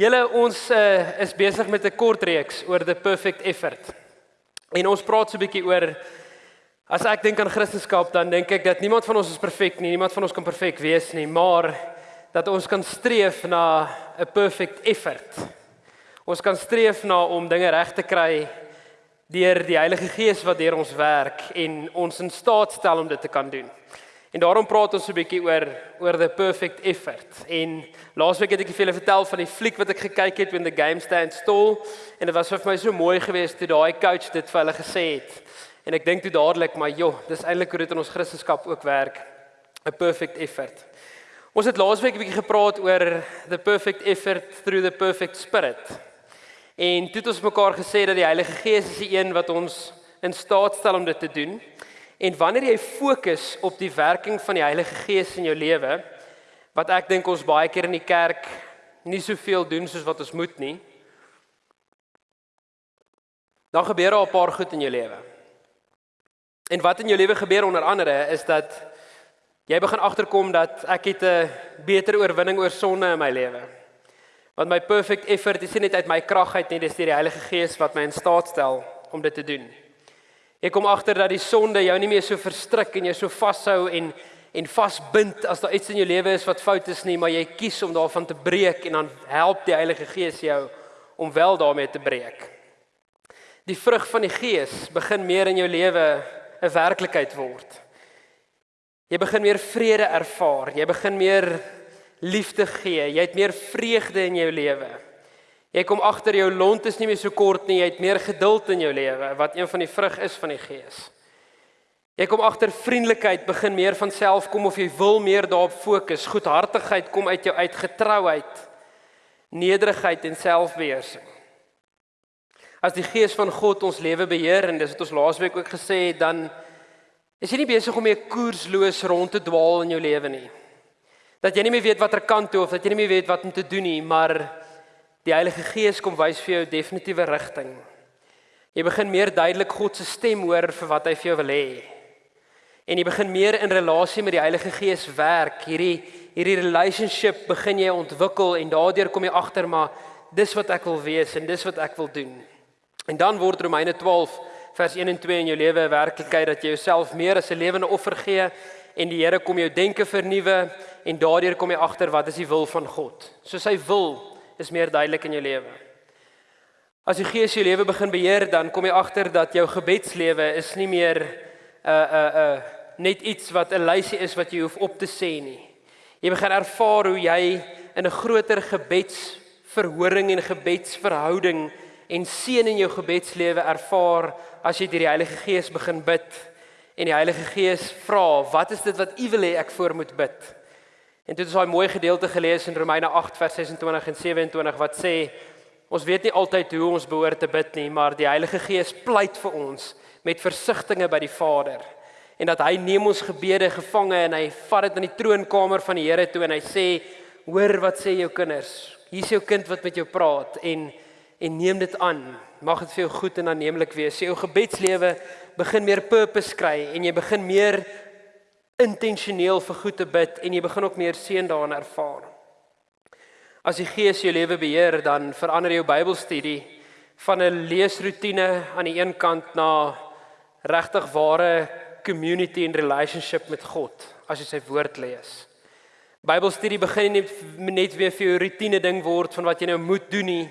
Julle ons uh, is besig met 'n kort reeks oor the perfect effort. En ons praat so 'n bietjie oor as ek dink aan Christendom, dan dink ek dat niemand van ons is perfek nie, niemand van ons kan perfek wees nie, maar dat ons kan streef na 'n perfect effort. Ons kan streef na om dinge reg te kry deur die Heilige Gees wat deur ons werk en ons in staat stel om dit te kan doen. En daarom praat ons 'n bietjie oor oor the perfect effort. En laasweek het ek vir julle vertel van die fliek wat ek gekyk het when the game stands still en dit was vir my so mooi geweest toe daai coach dit vir hulle gesê het. En ek dink toe dadelik maar joh, dis eintlik hoe dit in ons Christendom ook werk. A perfect effort. Ons het laasweek 'n bietjie gepraat oor the perfect effort through the perfect spirit. En toe het ons mekaar gesê dat die Heilige Gees is die een wat ons in staat stel om dit te doen. En wanneer jy fokus op die werking van die Heilige Gees in jou lewe, wat ek dink ons baie keer in die kerk nie soveel doen soos wat ons moet nie, dan gebeur daar 'n paar goed in jou lewe. En wat in jou lewe gebeur onder andere is dat jy begin agterkom dat ek het 'n beter oorwinning oor sonde in my lewe. Want my perfect effort is nie net uit my krag uit nie, dis deur die Heilige Gees wat my in staat stel om dit te doen. Ek kom agter dat die sonde jou nie meer so verstrik en jou so vashou en en vasbind as daar iets in jou lewe is wat fout is nie, maar jy kies om daarvan te breek en dan help die Heilige Gees jou om wel daarmee te breek. Die vrug van die Gees begin meer in jou lewe 'n werklikheid word. Jy begin meer vrede ervaar, jy begin meer liefde gee, jy het meer vreugde in jou lewe. Jy kom agter jou lont is nie meer so kort nie, jy het meer geduld in jou lewe wat een van die vrug is van die Gees. Jy kom agter vriendelikheid begin meer van self kom of jy wil meer daarop fokus. Goedhartigheid kom uit jou uit getrouheid, nederigheid en selfbeheersing. As die Gees van God ons lewe beheer en dis wat ons laasweek ook gesê het, dan is jy nie besig om meer koersloos rond te dwaal in jou lewe nie. Dat jy nie meer weet watter kant toe of dat jy nie meer weet wat om te doen nie, maar Die Heilige Gees kom wys vir jou definitiewe rigting. Jy begin meer duidelik God se stem hoor vir wat hy vir jou wil hê. En jy begin meer in relasie met die Heilige Gees werk. Hierdie hierdie relationship begin jy ontwikkel en daardeur kom jy agter maar dis wat ek wil wees en dis wat ek wil doen. En dan word Romeine 12 vers 1 en 2 in jou lewe 'n werklikheid dat jy jouself meer as 'n lewende offer gee en die Here kom jou denke vernuwe en daardeur kom jy agter wat is die wil van God. So sy wil is meer duidelik in jou lewe. As die Gees jou lewe begin beheer, dan kom jy agter dat jou gebedslewe is nie meer 'n uh, 'n uh, 'n uh, net iets wat 'n lysie is wat jy hoef op te sê nie. Jy begin ervaar hoe jy in 'n groter gebedsverhoring en gebedsverhouding en seën in jou gebedslewe ervaar as jy deur die Heilige Gees begin bid en die Heilige Gees vra, "Wat is dit wat U wil hê ek voor moet bid?" En dit is daai mooi gedeelte gelees in Romeine 8 vers 26 en 27 wat sê ons weet nie altyd hoe ons behoort te bid nie, maar die Heilige Gees pleit vir ons met versigtings by die Vader. En dat hy neem ons gebede gevange en hy vat dit in die troonkamer van die Here toe en hy sê: "Hoor wat sê jou kinders. Hier's jou kind wat met jou praat en en neem dit aan. Mag dit vir jou goed en aanneemlik wees. Jou gebedslewe begin meer purpose kry en jy begin meer intentioneel vir goed te bid en jy begin ook meer seën daarin ervaar. As die Gees jou lewe beheer, dan verander jou Bybelstudie van 'n leesroetine aan die een kant na regtig ware community and relationship met God as jy sy woord lees. Bybelstudie begin nie net weer vir jou rotine ding word van wat jy nou moet doen nie,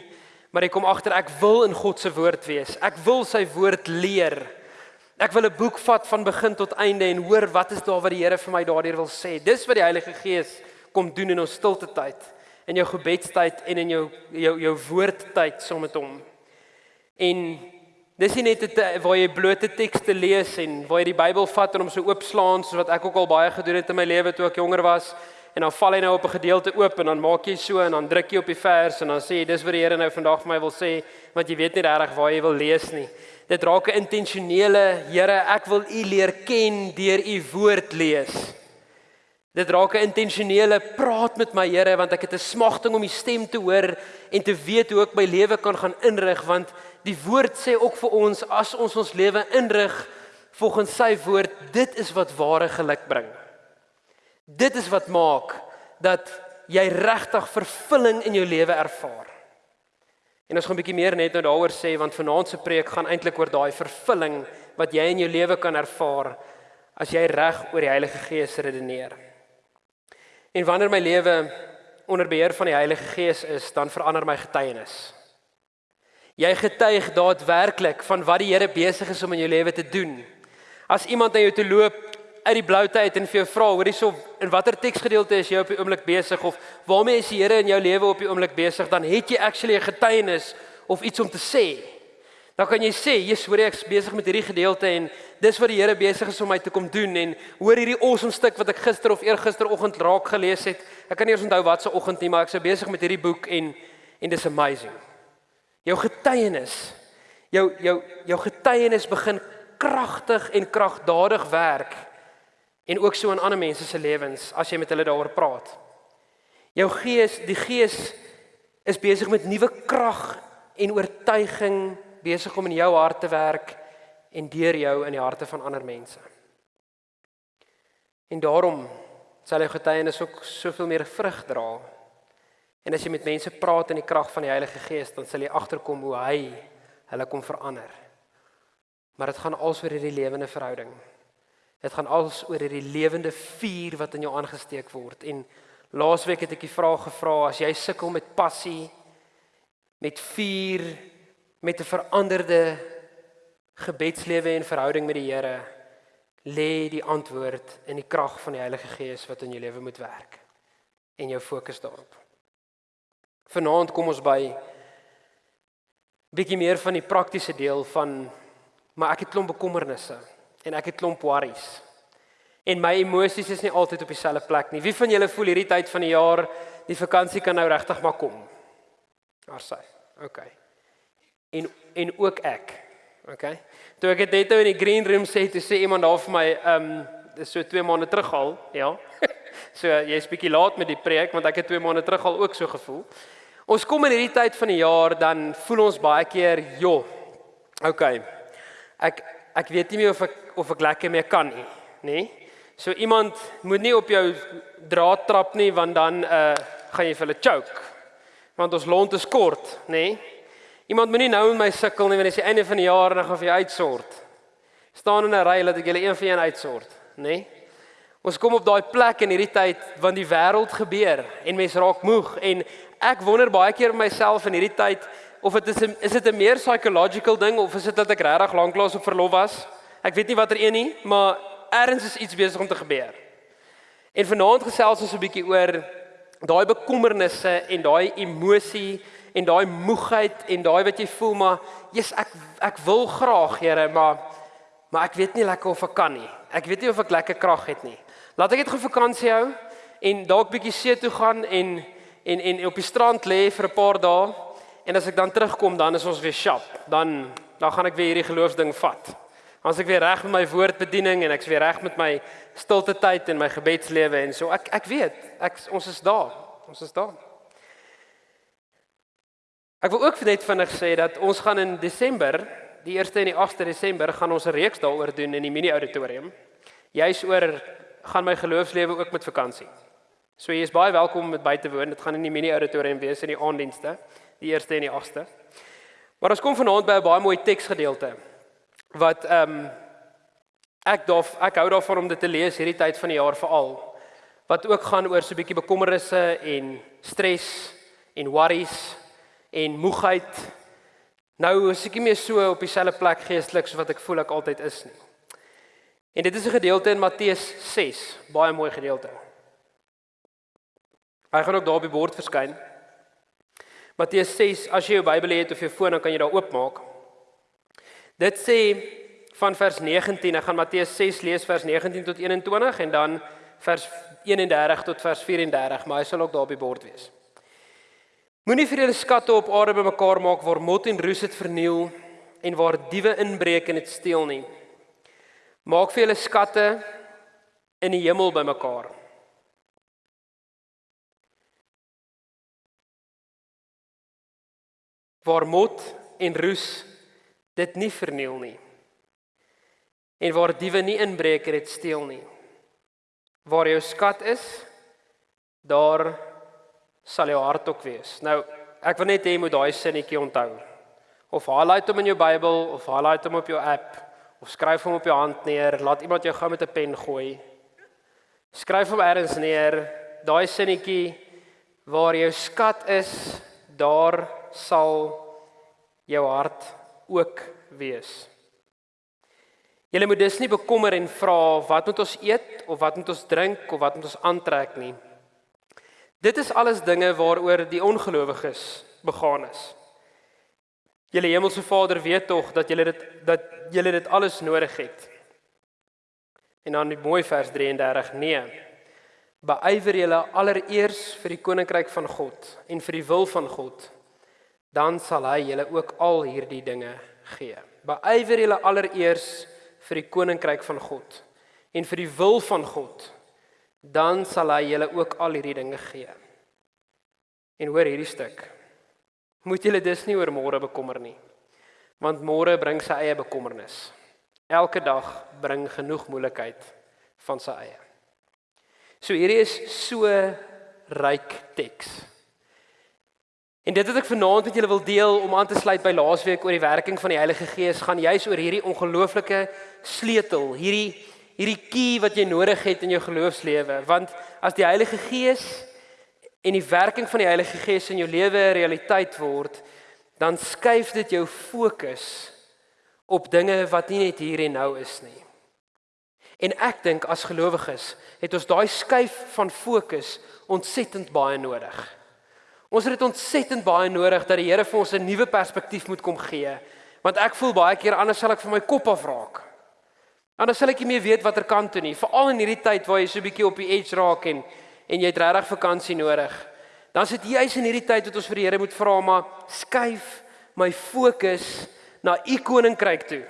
maar jy kom agter ek wil in God se woord wees. Ek wil sy woord leer. Ek wil 'n boek vat van begin tot einde en hoor wat is daar wat die Here vir my daardeur wil sê. Dis wat die Heilige Gees kom doen in ons stilte tyd, in jou gebedstyd en in jou jou jou woordtyd saam met hom. En dis nie net 'n waar jy blote tekste lees en waar jy die Bybel vat en hom so oopslaan soos wat ek ook al baie gedoen het in my lewe toe ek jonger was en dan val hy nou op 'n gedeelte oop en dan maak jy so en dan druk jy op die vers en dan sê jy dis wat die Here nou vandag vir my wil sê want jy weet nie regtig waar jy wil lees nie dit raak 'n intentionele Here, ek wil U leer ken deur U woord lees. Dit raak 'n intentionele praat met my Here want ek het 'n smagting om U stem te hoor en te weet hoe ek my lewe kan gaan inrig want die woord sê ook vir ons as ons ons lewe inrig volgens sy woord, dit is wat ware geluk bring. Dit is wat maak dat jy regtig vervulling in jou lewe ervaar. En ons gaan 'n bietjie meer net nou daaroor sê want vanaand se preek gaan eintlik oor daai vervulling wat jy in jou lewe kan ervaar as jy reg oor die Heilige Gees redeneer. En wanneer my lewe onder beheer van die Heilige Gees is, dan verander my getuienis. Jy getuig daadwerklik van wat die Here besig is om in jou lewe te doen. As iemand na jou toe loop uit die blou tyd en vir jou vra, hoor hierso, in watter teksgedeelte is jy op die oomblik besig of waarmee is die Here in jou lewe op die oomblik besig, dan het jy actually 'n getuienis of iets om te sê. Dan kan jy sê, "Jesus, hoor ek is besig met hierdie gedeelte en dis wat die Here besig is om my te kom doen en hoor hierdie awesome stuk wat ek gister of eergisteroggend raak gelees het. Ek kan nie eens onthou wat se oggend nie, maar ek sou besig met hierdie boek en en dis amazing." Jou getuienis, jou jou jou getuienis begin kragtig en kragdadig werk en ook so in ander mense se lewens as jy met hulle daaroor praat. Jou gees, die gees is besig met nuwe krag en oortuiging besig om in jou hart te werk en deur jou in die harte van ander mense. En daarom sal jou getuienis ook soveel meer vrug dra. En as jy met mense praat in die krag van die Heilige Gees, dan sal jy agterkom hoe hy hulle kom verander. Maar dit gaan als oor hierdie lewende verhouding. Dit gaan als oor hierdie lewende vuur wat in jou aangesteek word. En laasweek het ek die vraag gevra as jy sukkel met passie, met vuur, met 'n veranderde gebedslewe en verhouding met die Here lê die antwoord in die krag van die Heilige Gees wat in jou lewe moet werk en jou fokus daarop. Vanaand kom ons by bietjie meer van die praktiese deel van maar ek het klomp bekommernisse en ek het klomp worries. En my emosies is nie altyd op dieselfde plek nie. Wie van julle voel hierdie tyd van die jaar die vakansie kan nou regtig maar kom? Daar sê. OK en en ook ek. OK. Toe ek dit nou in die green room sê, toe sê iemand daar vir my, ehm, um, dis so 2 maande terug al, ja. so jy's bietjie laat met die preek want ek het 2 maande terug al ook so gevoel. Ons kom in hierdie tyd van die jaar dan voel ons baie keer, joh. OK. Ek ek weet nie meer of ek of ek lekker mee kan nie, nê? So iemand moet nie op jou draad trap nie want dan uh gaan jy vir hulle choke. Want ons lont is kort, nê? Iemand moenie nou met my sukkel nie wanneer dit is die einde van die jaar en dan gaan vir jou uitsort. Staan in 'n ry laat ek julle een vir een uitsort, nê? Ons kom op daai plek in hierdie tyd want die wêreld gebeur en mense raak moeg en ek wonder baie keer myself in hierdie tyd of dit is 'n is dit 'n meer psychological ding of is dit dat ek regtig lanklaas op verlof was? Ek weet nie watter een nie, maar ergens is iets besig om te gebeur. En vanaand gesels ons 'n bietjie oor daai bekommernisse en daai emosie en daai moegheid en daai wat jy voel maar jy's ek ek wil graag Here maar maar ek weet nie lekker of ek kan nie. Ek weet nie of ek lekker krag het nie. Laat ek net gou vakansie hou en dalk bietjie see toe gaan en en en op die strand lê vir 'n paar dae en as ek dan terugkom dan is ons weer sharp. Dan dan gaan ek weer hierdie geloofsding vat. As ek weer reg met my woordbediening en ek's weer reg met my stilte tyd en my gebedslewe en so ek ek weet ek ons is daar. Ons is daar. Ek wil ook net vinnig sê dat ons gaan in Desember, die 1ste en die 8ste Desember gaan ons 'n reeks daaroor doen in die mini auditorium. Jy's oor gaan my geloofslewe ook met vakansie. So jy is baie welkom om met by te woon. Dit gaan in die mini auditorium wees in die aanddienste, die 1ste en die 8ste. Maar ons kom vanaand by 'n baie mooi teksgedeelte wat ehm um, ek daar ek hou daarvan om dit te lees hierdie tyd van die jaar veral wat ook gaan oor so 'n bietjie bekommernisse en stres en worries en moegheid. Nou is ek nie meer so op dieselfde plek geestelik so wat ek voel ek altyd is nie. En dit is 'n gedeelte in Matteus 6, baie mooi gedeelte. Hy gaan ook daar op die bord verskyn. Matteus 6, as jy jou Bybel het of jou foon dan kan jy daar oopmaak. Dit sê van vers 19, ek gaan Matteus 6 lees vers 19 tot 21 en dan vers 31 tot vers 34, maar hy sal ook daar op die bord wees. Moenie vir julle skatte op aarde bymekaar maak waar mot en roes dit verniel en waar diewe inbreek en dit steel nie. Maak vir julle skatte in die hemel bymekaar. Waar mot en roes dit nie verniel nie. En waar diewe nie inbreek en dit steel nie. Waar jou skat is, daar sal jou hart ook wees. Nou ek wil net hê jy moet daai sinnetjie onthou. Of highlight hom in jou Bybel of highlight hom op jou app of skryf hom op jou hand neer, laat iemand jou gou met 'n pen gooi. Skryf hom ergens neer, daai sinnetjie waar jou skat is, daar sal jou hart ook wees. Julle moet dus nie bekommer en vra wat moet ons eet of wat moet ons drink of wat moet ons aantrek nie. Dit is alles dinge waaroor die ongelowiges begaan is. Julle hemelse Vader weet tog dat julle dit dat julle dit alles nodig het. En dan die mooi vers 33: Nee. Beywer julle allereers vir die koninkryk van God en vir die wil van God, dan sal hy julle ook al hierdie dinge gee. Beywer julle allereers vir die koninkryk van God en vir die wil van God, dan sal hy julle ook al hierdie dinge gee. En hoor hierdie stuk. Moet julle dus nie oor môre bekommer nie, want môre bring sy eie bekommernis. Elke dag bring genoeg moeilikheid van sy eie. So hierdie is so ryk teks. En dit wat ek vanaand met julle wil deel om aan te sluit by laasweek oor die werking van die Heilige Gees, gaan juis oor hierdie ongelooflike sleutel, hierdie hierdie key wat jy nodig het in jou geloofslewe, want as die Heilige Gees en die werking van die Heilige Gees in jou lewe 'n realiteit word, dan skuif dit jou fokus op dinge wat nie net hier en nou is nie. En ek dink as gelowiges het ons daai skuif van fokus ontsettend baie nodig. Ons het dit ontsettend baie nodig dat die Here vir ons 'n nuwe perspektief moet kom gee. Want ek voel baie keer anders sal ek van my kop af raak. Anders sal ek nie meer weet watter kant toe nie, veral in hierdie tyd waar jy so bietjie op die edge raak en en jy het regtig vakansie nodig. Dan sit jy juis in hierdie tyd wat ons vir die Here moet vra maar skuif my fokus na u koninkryk toe.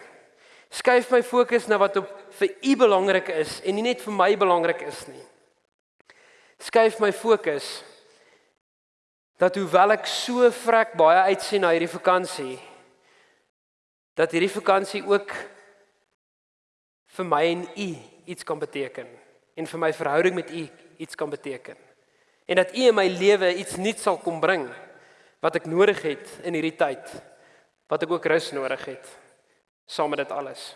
Skuif my fokus na wat op vir u belangrik is en nie net vir my belangrik is nie. Skuif my fokus dat hoewel ek so vrek baie uitsien na hierdie vakansie dat hierdie vakansie ook vir my en u iets kan beteken en vir my verhouding met u iets kan beteken en dat u in my lewe iets nuuts sal kom bring wat ek nodig het in hierdie tyd wat ek ook rus nodig het saam met dit alles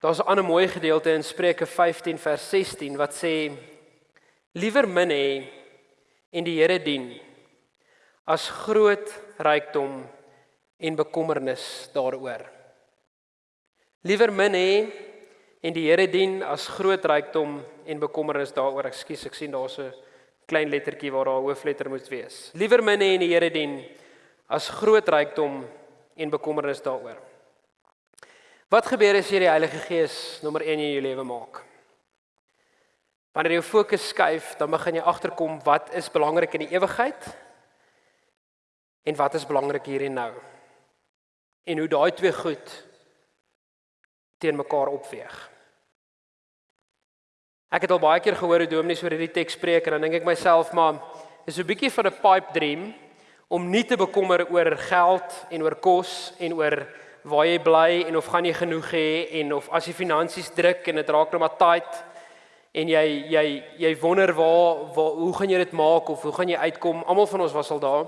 Daar's 'n ander mooi gedeelte in Spreuke 15 vers 16 wat sê liewer min hê en die Here dien as groot rykdom en bekommernis daaroor. Liewer min hê en die Here dien as groot rykdom en bekommernis daaroor. Ekskuus, ek sien daar's 'n klein lettertjie waar daar 'n hoofletter moet wees. Liewer min hê en die Here dien as groot rykdom en bekommernis daaroor. Wat gebeur as jy die Heilige Gees nommer 1 in jou lewe maak? Wanneer jou fokus skuif, dan begin jy agterkom wat is belangrik in die ewigheid en wat is belangrik hier en nou. En hoe daai twee goed teen mekaar opweeg. Ek het al baie keer gehoor hoe dominees oor hierdie teks spreek en dan dink ek myself maar is 'n bietjie van 'n pipe dream om nie te bekommer oor geld en oor kos en oor waar jy bly en of gaan jy genoeg hê en of as jy finansies druk en dit raak nou maar tight en jy jy jy wonder waar, waar hoe gaan jy dit maak of hoe gaan jy uitkom? Almal van ons was al daar.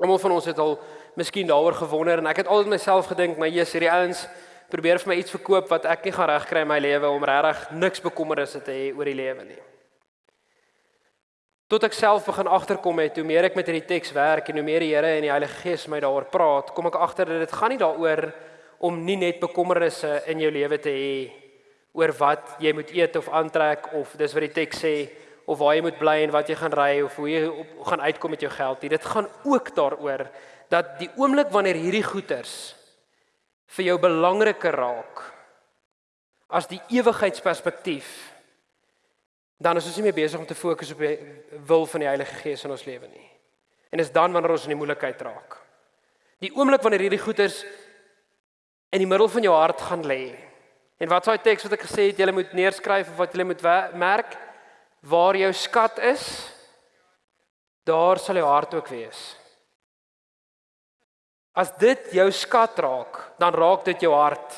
Almal van ons het al miskien daaroor gewonder en ek het altyd myself gedink, my Jesus, hierdie ouens probeer vir my iets verkoop wat ek nie gaan regkry in my lewe om regtig niks bekommernisse te hê oor die lewe nie. Tot ek self begin agterkom het hoe meer ek met hierdie teks werk en hoe meer die Here en die Heilige Gees my daaroor praat, kom ek agter dat dit gaan nie daaroor om nie net bekommernisse in jou lewe te hê oor wat jy moet eet of aantrek of dis wat die teks sê of waar jy moet bly en wat jy gaan ry of hoe jy op, gaan uitkom met jou geld. Dit gaan ook daaroor dat die oomblik wanneer hierdie goeders vir jou belangriker raak as die ewigheidsperspektief dan is ons nie meer besig om te fokus op die wil van die Heilige Gees in ons lewe nie. En dis dan wanneer ons in die moeilikheid raak. Die oomblik wanneer hierdie goeders in die middel van jou hart gaan lê En wat daai teks wat ek gesê het, jy moet neerskryf of wat jy moet merk waar jou skat is, daar sal jou hart ook wees. As dit jou skat raak, dan raak dit jou hart.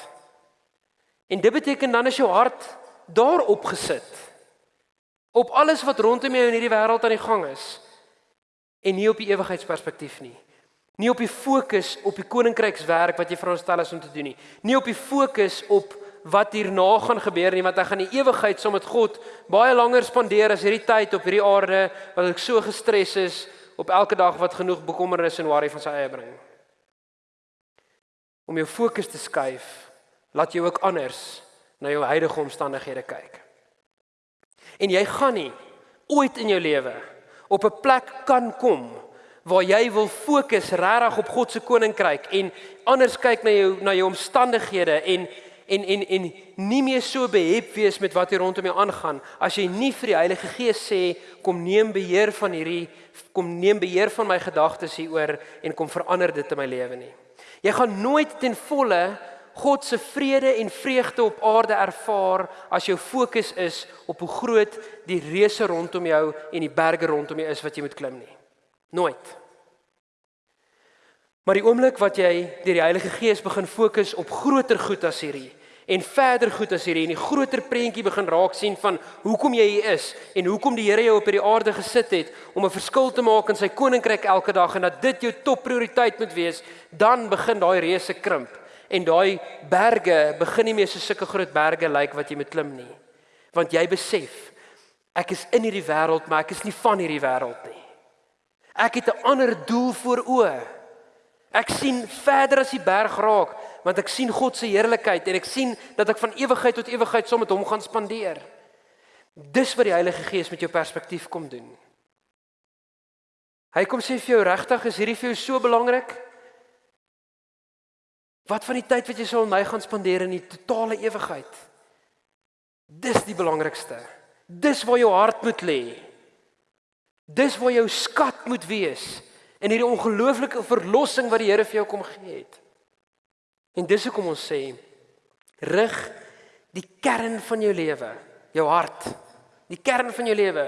En dit beteken dan is jou hart daarop gesit. Op alles wat rondom jou in hierdie wêreld aan die gang is. en nie op die ewigheidsperspektief nie. Nie op die fokus op die koninkrykswerk wat jy veronderstel is om te doen nie. Nie op die fokus op wat hierna gaan gebeur nie, want ek gaan die ewigheid saam met God baie langer spandeer as hierdie tyd op hierdie aarde wat ek so gestres is op elke dag wat genoeg bekommernis en worry van sy eie bring. Om jou fokus te skuif, laat jy ook anders na jou huidige omstandighede kyk. En jy gaan nie ooit in jou lewe op 'n plek kan kom waar jy wil fokus regtig op God se koninkryk en anders kyk na jou na jou omstandighede en en en en nie meer so behep wees met wat hier rondom jou aangaan as jy nie vir die Heilige Gees sê kom neem beheer van hierdie kom neem beheer van my gedagtes hieroor en kom verander dit in my lewe nie. Jy gaan nooit ten volle God se vrede en vreugde op aarde ervaar as jou fokus is op hoe groot die reuse rondom jou en die berge rondom jou is wat jy moet klim nie. Nooit. Maar die oomblik wat jy deur die Heilige Gees begin fokus op groter goed as hierdie en verder goed as hierdie en die groter prentjie begin raak sien van hoekom jy hier is en hoekom die Here jou op hierdie aarde gesit het om 'n verskil te maak in sy koninkryk elke dag en dat dit jou topprioriteit moet wees, dan begin daai reuse krimp en daai berge begin nie meer so sulke groot berge lyk wat jy moet klim nie. Want jy besef ek is in hierdie wêreld, maar ek is nie van hierdie wêreld nie. Ek het 'n ander doel voor oë. Ek sien verder as die berg raak, want ek sien God se heerlikheid en ek sien dat ek van ewigheid tot ewigheid saam met hom gaan spandeer. Dis wat die Heilige Gees met jou perspektief kom doen. Hy kom sê vir jou regtig, is hierdie vir jou so belangrik? Wat van die tyd wat jy sou met my gaan spandeer in die totale ewigheid? Dis die belangrikste. Dis waar jou hart moet lê. Dis waar jou skat moet wees in hierdie ongelooflike verlossing wat die Here vir jou kom gee het. En dis hoekom ons sê rig die kern van jou lewe, jou hart, die kern van jou lewe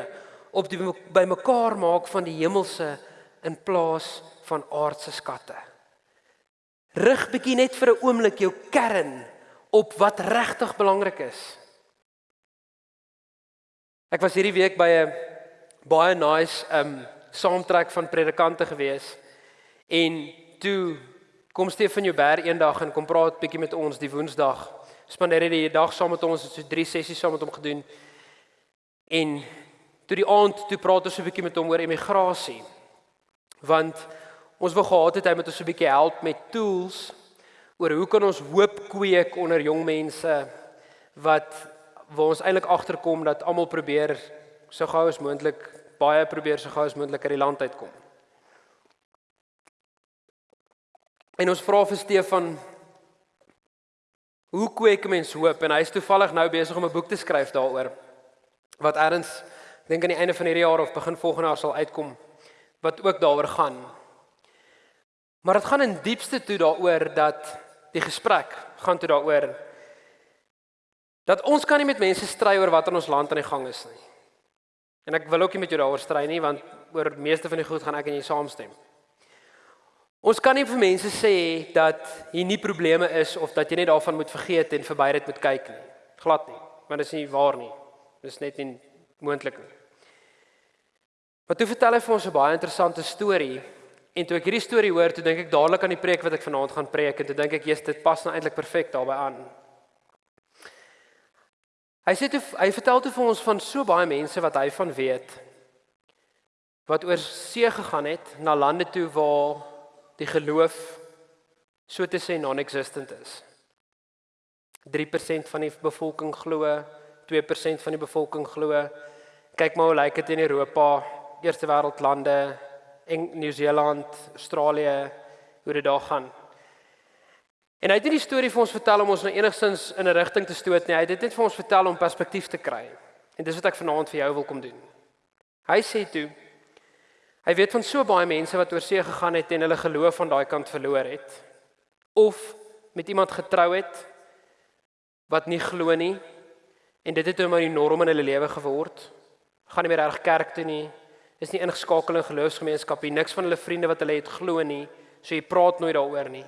op die bymekaar maak van die hemelse in plaas van aardse skatte. Rig bietjie net vir 'n oomblik jou kern op wat regtig belangrik is. Ek was hierdie week by 'n baie nice um saamtrek van predikante gewees. En toe kom Stefan Jouber eendag en kom praat bietjie met ons die Woensdag. Spandeer hy die dag saam met ons, het so drie sessies saam met hom gedoen. En toe die aand toe praat ons so 'n bietjie met hom oor emigrasie. Want ons wou gehad het hy met ons so 'n bietjie help met tools oor hoe kan ons hoop kweek onder jong mense wat waar ons eintlik agterkom dat almal probeer so gou as moontlik baie probeer so gou as moontlik uit die land uitkom. En ons vra vir Stefan hoe kweek mens hoop en hy is toevallig nou besig om 'n boek te skryf daaroor wat eers dink aan die einde van hierdie jaar of begin volgende jaar sal uitkom wat ook daaroor gaan. Maar dit gaan in diepste toe daaroor dat die gesprek gaan toe daaroor dat ons kan nie met mense stry oor wat in ons land aan die gang is nie. En ek wil ook nie met jou daaroor stry nie want oor meeste van die goed gaan ek en jy saamstem. Ons kan nie vir mense sê dat hier nie probleme is of dat jy net daarvan moet vergeet en verby dit moet kyk nie. Glad nie, want dit is nie waar nie. Dit is net nie moontlik nie. Maar toe vertel hy vir ons 'n baie interessante storie en toe ek hierdie storie hoor, toe dink ek dadelik aan die preek wat ek vanaand gaan preek en toe dink ek, "Jesus, dit pas nou eintlik perfek daarbey aan." Hy sê toe hy vertel toe vir ons van so baie mense wat hy van weet wat oor see gegaan het na lande toe waar die geloof so te sê non-existent is. 3% van die bevolking glo, 2% van die bevolking glo. Kyk maar hoe lyk dit in Europa, eerste wêreld lande, Nieu-Seeland, Australië, hoe dit daar gaan. En hy het nie die storie vir ons vertel om ons nou enigstens in 'n rigting te stoot nie. Hy het dit net vir ons vertel om perspektief te kry. En dis wat ek vanaand vir jou wil kom doen. Hy sê toe hy weet van so baie mense wat oor see gegaan het en hulle geloof van daai kant verloor het of met iemand getrou het wat nie glo nie en dit het hom maar die norm in hulle lewe geword. Gaan nie meer reg kerk toe nie. Is nie ingeskakel in geloofsgemeenskap nie. Niks van hulle vriende wat hulle het glo nie. So jy praat nooit daaroor nie.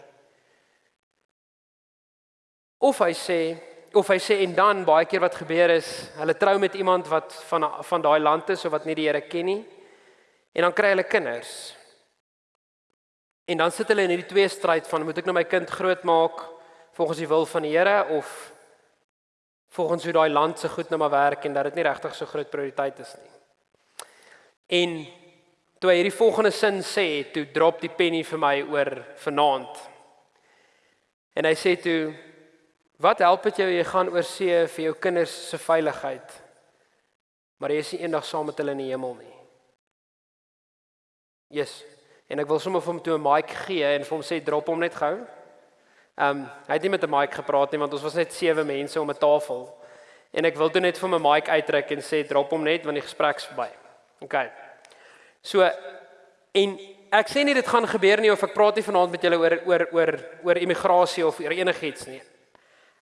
Of hy sê of hy sê en dan baie keer wat gebeur is, hulle trou met iemand wat van van daai land is of wat nie die Here ken nie. En dan kry hulle kinders. En dan sit hulle in hierdie twee stryd van moet ek nou my kind grootmaak volgens die wil van die Here of volgens hoe daai land se goed nou maar werk en dat dit nie regtig so groot prioriteit is nie. En toe hy hierdie volgende sin sê, toe drop die penny vir my oor vanaand. En hy sê toe wat help dit jou jy gaan oor see vir jou kinders se veiligheid? Maar jy is nie eendag saam met hulle in die hemel nie. Yes. En ek wil sommer vir hom toe 'n mic gee en vir hom sê drop hom net gou. Ehm um, hy het nie met 'n mic gepraat nie want ons was net sewe mense om 'n tafel. En ek wil toe net vir 'n mic uitdruk en sê drop hom net want die gesprek's verby. OK. So en ek sê nie dit gaan gebeur nie of ek praat nie vanaand met julle oor oor oor oor immigrasie of oor enigiets nie.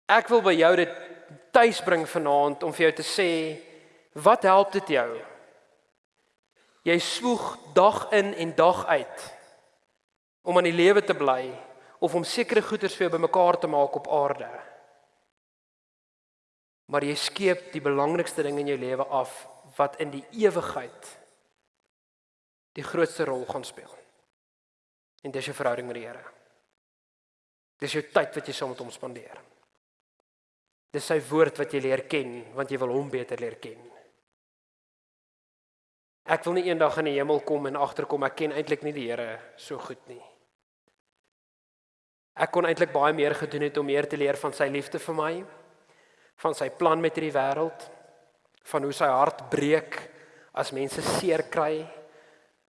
Ek wil by jou dit tuis bring vanaand om vir jou te sê wat help dit jou? Jy swoeg dag in en dag uit om aan die lewe te bly of om sekere goederes vir jou bymekaar te maak op aarde. Maar jy skeep die belangrikste ding in jou lewe af wat in die ewigheid die grootste rol gaan speel. En dis jou verhouding met die Here. Dis jou tyd wat jy saam met hom spandeer. Dis sy woord wat jy leer ken want jy wil hom beter leer ken. Ek wil nie eendag in die hemel kom en agterkom ek ken eintlik nie die Here so goed nie. Ek kon eintlik baie meer gedoen het om meer te leer van sy liefde vir my, van sy plan met hierdie wêreld, van hoe sy hart breek as mense seer kry,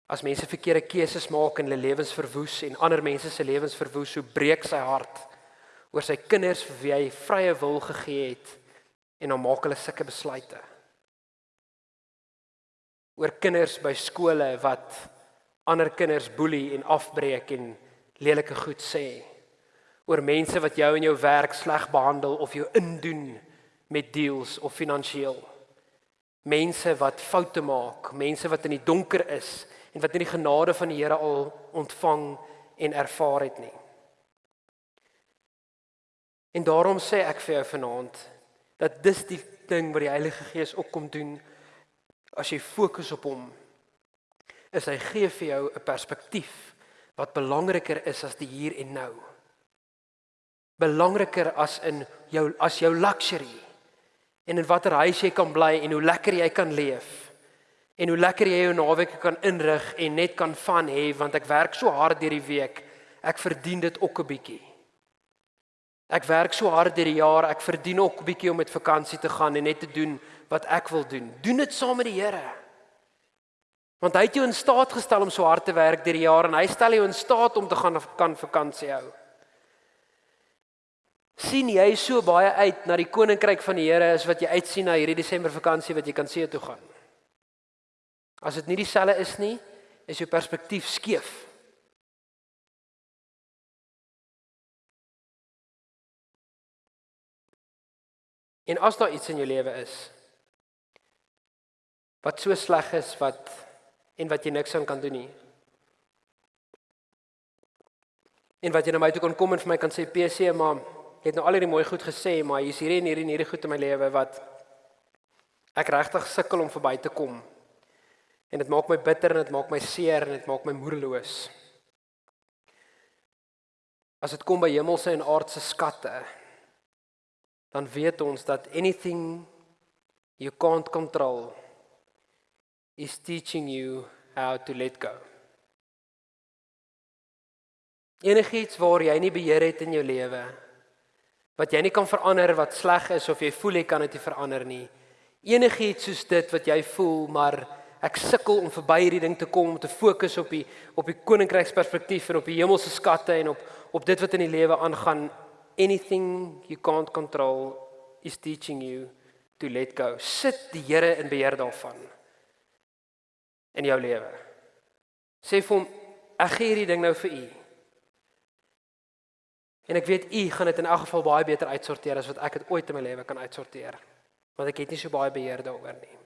as mense verkeerde keuses maak en hulle lewens verwoes en ander mense se lewens verwoes, hoe breek sy hart oor sy kinders vir wie hy vrye wil gegee het en dan maak hulle sulke besluite. Oor kinders by skole wat ander kinders boelie en afbreek en lelike goed sê oor mense wat jou in jou werk sleg behandel of jou indoen met deals of finansiëel. Mense wat foute maak, mense wat in die donker is en wat nie die genade van die Here al ontvang en ervaar het nie. En daarom sê ek vir jou vanaand dat dis die ding wat die Heilige Gees ook kom doen as jy fokus op hom. Is hy gee vir jou 'n perspektief wat belangriker is as die hier en nou belangriker as in jou as jou luxury en in watter huis jy kan bly en hoe lekker jy kan leef en hoe lekker jy jou naweek kan inrig en net kan van hê want ek werk so hard deur die week ek verdien dit ook 'n bietjie. Ek werk so hard deur die jaar ek verdien ook 'n bietjie om met vakansie te gaan en net te doen wat ek wil doen. Doen dit saam met die Here. Want hy het jou in staat gestel om so hard te werk deur die jaar en hy stel jou in staat om te gaan kan vakansie hou. sien jy so baie uit na die koninkryk van die Here as wat jy uitsien na hierdie Desember vakansie wat jy kan see toe gaan. As dit nie dieselfde is nie, is jou perspektief skeef. En as daar iets in jou lewe is wat so sleg is wat en wat jy niks aan kan doen nie. En wat jy na my toe kon kom en vir my kan sê PC maar jy het nou al hierdie mooi goed gesê, maar hier's hierdie en hierdie en hierdie goed in my lewe wat ek regtig sukkel om verby te kom. En dit maak my bitter en dit maak my seer en dit maak my moedeloos. As dit kom by hemelse en aardse skatte, dan weet ons dat anything you can't control is teaching you how to let go. Enigiets waar jy nie beheer het in jou lewe wat jy nie kan verander wat sleg is of jy voel jy kan dit nie verander nie. Enigiets soos dit wat jy voel, maar ek sukkel om verby hierdie ding te kom om te fokus op die op die koninkryksperspektief en op die hemelse skatte en op op dit wat in die lewe aangaan. Anything you can't control is teaching you to let go. Sit die Here in beheer daarvan in jou lewe. Sê vir hom ek gee hierdie ding nou vir u. En ek weet u gaan dit in elk geval baie beter uitsorteer as wat ek dit ooit in my lewe kan uitsorteer. Want ek het nie so baie beheer daaroor nie.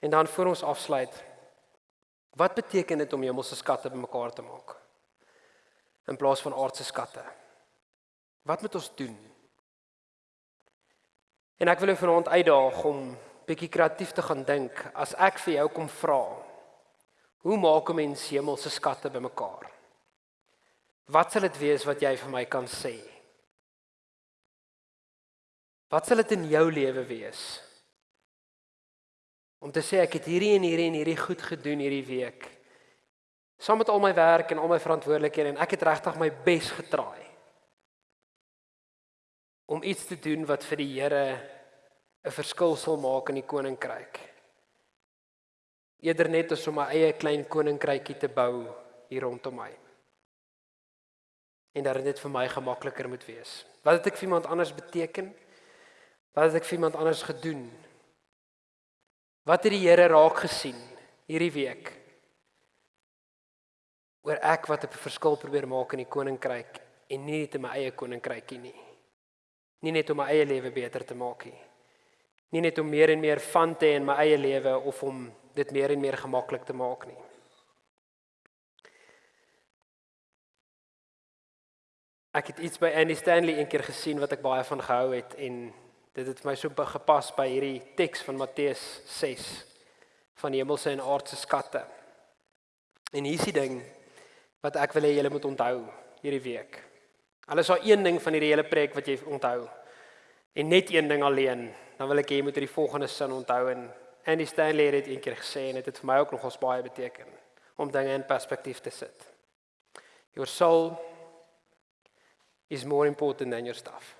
En dan voor ons afsluit. Wat beteken dit om hemelse skatte bymekaar te maak? In plaas van aardse skatte. Wat moet ons doen? En ek wil jou vanaand uitdaag om bietjie kreatief te gaan dink as ek vir jou kom vra. Hoe maak 'n mens hemelse skatte bymekaar? Wat sal dit wees wat jy vir my kan sê? Wat sal dit in jou lewe wees? Om te sê ek het hierdie en hierdie en hierdie goed gedoen hierdie week. Saam met al my werk en al my verantwoordelikhede en ek het regtig my bes getraai. Om iets te doen wat vir die Here 'n verskil sal maak in die koninkryk. Eerder net as om my eie klein koninkrykie te bou hier rondom my en dat dit net vir my gemakliker moet wees. Wat het ek vir iemand anders beteken? Wat het ek vir iemand anders gedoen? Wat het die Here raak gesien hierdie week? Oor ek wat 'n verskil probeer maak in die koninkryk en nie net in my eie koninkrykie nie. Nie net om my eie lewe beter te maak nie. Nie net om meer en meer van te hê in my eie lewe of om dit meer en meer gemaklik te maak nie. Ek het iets by Andy Stanley eendag gesien wat ek baie van gehou het en dit het my so gepas by hierdie teks van Matteus 6 van hemelse en aardse skatte. En hier is die ding wat ek wil hê julle moet onthou hierdie week. Alles is al een ding van hierdie hele preek wat jy onthou. En net een ding alleen, dan wil ek hê jy moet hierdie volgende sin onthou en Andy Stanley het dit eendag gesê en dit het vir my ook nogals baie beteken om dinge in perspektief te sit. Your soul is more important than your stuff.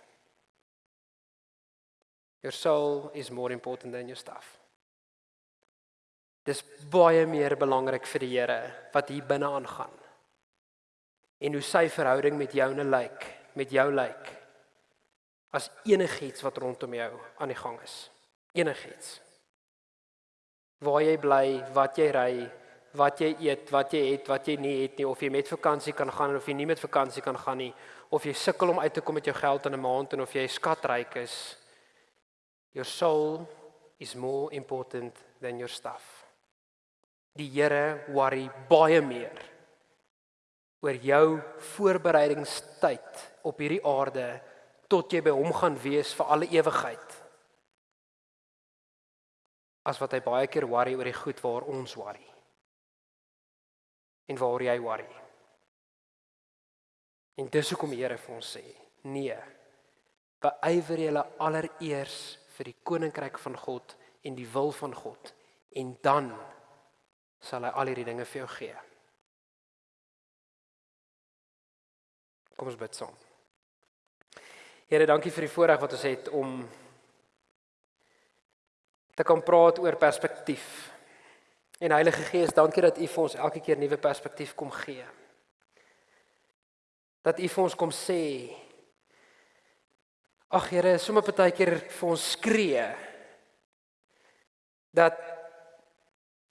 Your soul is more important than your stuff. Dis baie meer belangrik vir die Here wat hier binne aangaan. En hoe sy verhouding met jou nou lyk, met jou lyk. As enigiets wat rondom jou aan die gang is. Enigiets. Waar jy bly, wat jy ry, wat jy eet, wat jy het, wat jy nie het nie, of jy met vakansie kan gaan of jy nie met vakansie kan gaan nie, of jy sukkel om uit te kom met jou geld in 'n maand en of jy skatryk is. Your soul is more important than your stuff. Die Here worry baie meer oor jou voorbereidingstyd op hierdie aarde tot jy by hom gaan wees vir alle ewigheid. As wat hy baie keer worry oor die goed waar ons worry. En waar jy worry. En dis hoekom die Here vir ons sê: "Nee. Beywer julle allereers vir die koninkryk van God en die wil van God en dan sal hy al hierdie dinge vir jou gee." Kom ons bid saam. Here, dankie vir die voorreg wat ons het om te kan praat oor perspektief. En Heilige Gees, dankie dat U vir ons elke keer nuwe perspektief kom gee dat U vir ons kom sê Ag Here, sommer partykeer vir ons skree dat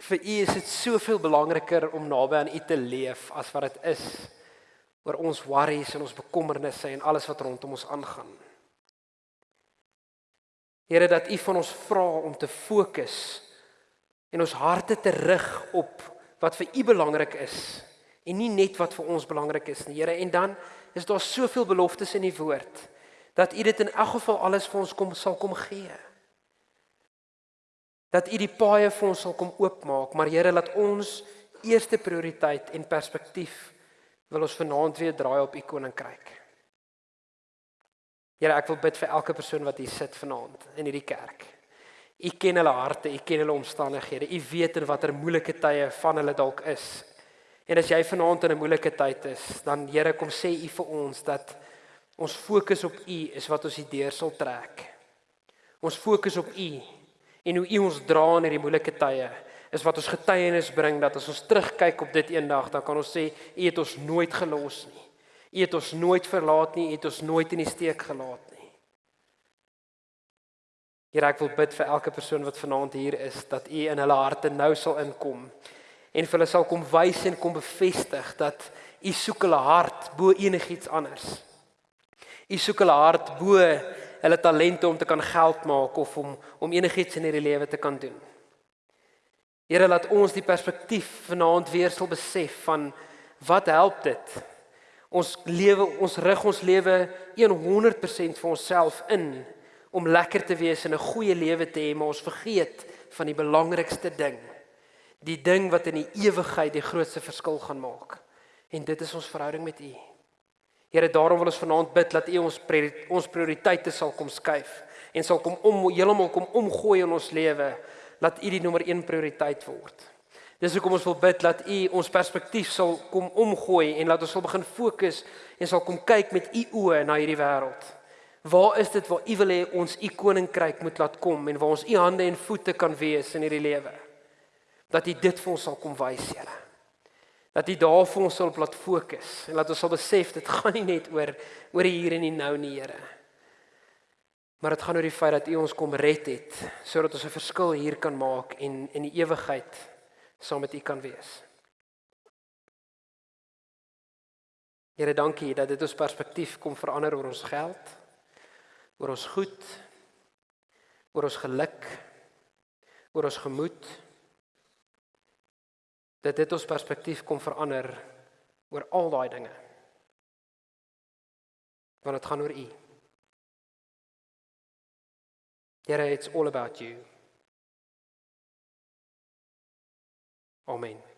vir U is dit soveel belangriker om naby aan U te leef as wat dit is oor ons worries en ons bekommernisse en alles wat rondom ons aangaan. Here dat U van ons vra om te fokus en ons harte te rig op wat vir U belangrik is en nie net wat vir ons belangrik is nie, Here. En dan is daar soveel beloftes in die woord dat U dit in elk geval alles vir ons kom sal kom gee. Dat U die paaie vir ons sal kom oopmaak, maar Here, laat ons eerste prioriteit en perspektief wil ons vanaand weer draai op U koninkryk. Here, ek wil bid vir elke persoon wat hier sit vanaand in hierdie kerk. U ken hulle harte, U ken hulle omstandighede. U weet in watter moeilike tye van hulle dalk is. En as jy vanaand in 'n moeilike tyd is, dan Here kom sê U vir ons dat ons fokus op U is wat ons hierdeur sal trek. Ons fokus op U en hoe U ons dra in hierdie moeilike tye is wat ons getuienis bring dat as ons terugkyk op dit eendag dan kan ons sê U het ons nooit gelos nie. U het ons nooit verlaat nie, U het ons nooit in die steek gelaat nie. Here ek wil bid vir elke persoon wat vanaand hier is dat U in hulle harte nou sal inkom en vir hulle sal kom wys en kom bevestig dat u soek hulle hart bo enigiets anders. U soek hulle hart bo hulle talente om te kan geld maak of om om enigiets in hierdie lewe te kan doen. Here laat ons die perspektief vanaand weer sal besef van wat help dit? Ons lewe, ons rig ons lewe 100% vir onsself in om lekker te wees en 'n goeie lewe te hê, maar ons vergeet van die belangrikste ding. Die ding wat in die ewigheid die grootste verskil gaan maak. En dit is ons verhouding met U. Here, daarom wil ons vanaand bid dat U ons ons prioriteite sal kom skuif en sal kom om heeltemal kom omgooi in ons lewe, laat U die nommer 1 prioriteit word. Dis hoekom ons wil bid dat U ons perspektief sal kom omgooi en laat ons sal begin fokus en sal kom kyk met U oë na hierdie wêreld. Waar is dit waar U wil hê ons U koninkryk moet laat kom en waar ons U hande en voete kan wees in hierdie lewe? Dat U dit vir ons sal kom wys, Here. Dat U daar vir ons sal plat fokus en laat ons sal besef dit gaan nie net oor oor hier en nou nie, Here. Maar dit gaan oor die feit dat U ons kom red het sodat ons 'n verskil hier kan maak en in die ewigheid saam met U kan wees. Here, dankie dat dit ons perspektief kom verander oor ons geld, oor ons goed, oor ons geluk, oor ons gemoed. Dat dit ons perspektief kom verander oor al daai dinge. Want dit gaan oor U. Here, it's all about you. Amen.